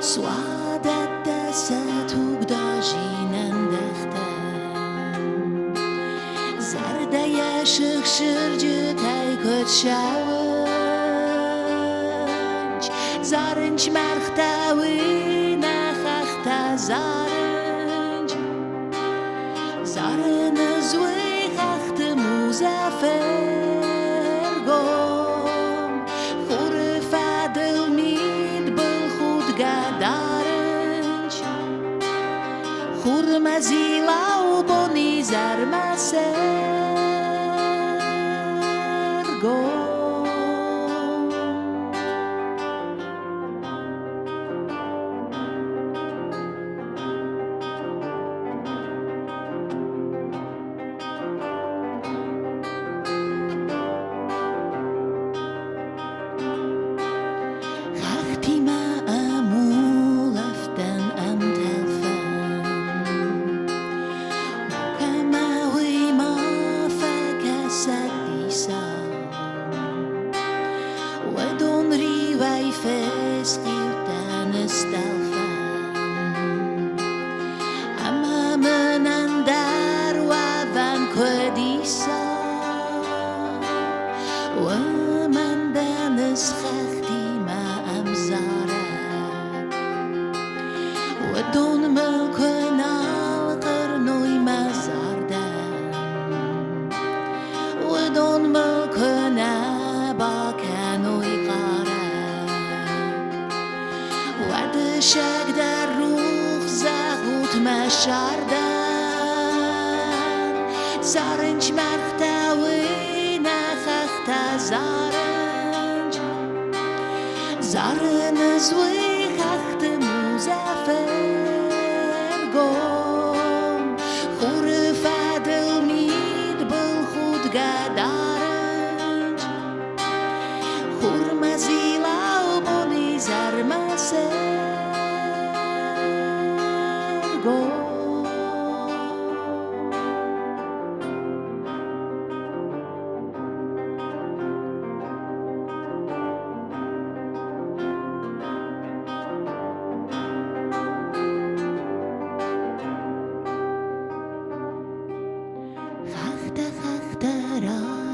Suadatta satugda jinen dexten Zarda yaşık şırcı tayköt şavınç Zarınç marxtawi naxaxta zarınç Zarını zwy desilautonizar, mas ergo. ومن دانس خختي ما أمزارة ودون ملكنا القرنوي ما زاردا ودون ملكنا باكانوي قارا وعد شاك در روح زاغوت ما شاردان زارنج مرختاوي zaranj Zarene zwych achty muzafer gom Hurry fadel mid bol hud gadaranj Hurmazila oboni zarmaser gom 생각대로